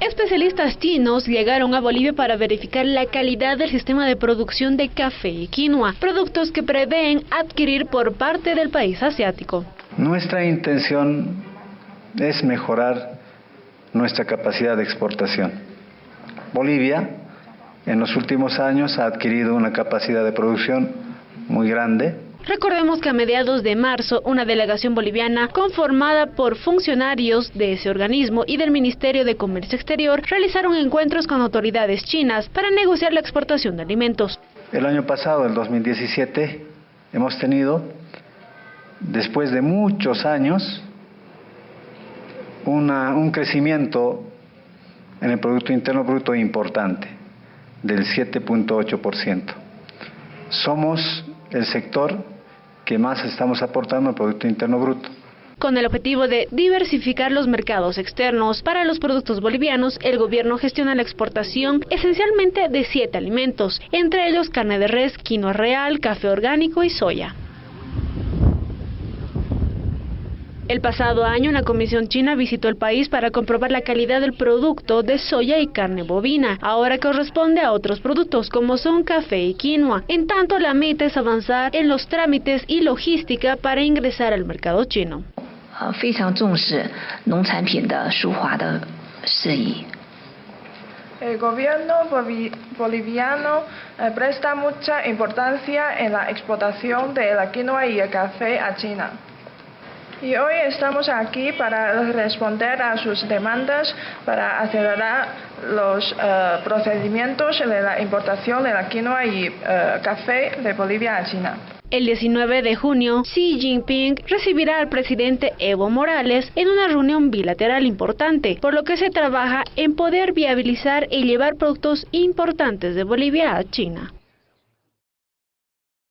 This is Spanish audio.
Especialistas chinos llegaron a Bolivia para verificar la calidad del sistema de producción de café y quinoa, productos que prevén adquirir por parte del país asiático. Nuestra intención es mejorar nuestra capacidad de exportación. Bolivia en los últimos años ha adquirido una capacidad de producción muy grande, Recordemos que a mediados de marzo, una delegación boliviana conformada por funcionarios de ese organismo y del Ministerio de Comercio Exterior realizaron encuentros con autoridades chinas para negociar la exportación de alimentos. El año pasado, el 2017, hemos tenido, después de muchos años, un crecimiento en el Producto Interno Bruto importante, del 7.8%. Somos el sector que más estamos aportando al Producto Interno Bruto. Con el objetivo de diversificar los mercados externos para los productos bolivianos, el gobierno gestiona la exportación esencialmente de siete alimentos, entre ellos carne de res, quinoa real, café orgánico y soya. El pasado año, una comisión china visitó el país para comprobar la calidad del producto de soya y carne bovina. Ahora corresponde a otros productos como son café y quinoa. En tanto, la meta es avanzar en los trámites y logística para ingresar al mercado chino. El gobierno boliviano eh, presta mucha importancia en la exportación de la quinoa y el café a China. Y hoy estamos aquí para responder a sus demandas, para acelerar los eh, procedimientos de la importación de la quinoa y eh, café de Bolivia a China. El 19 de junio, Xi Jinping recibirá al presidente Evo Morales en una reunión bilateral importante, por lo que se trabaja en poder viabilizar y llevar productos importantes de Bolivia a China.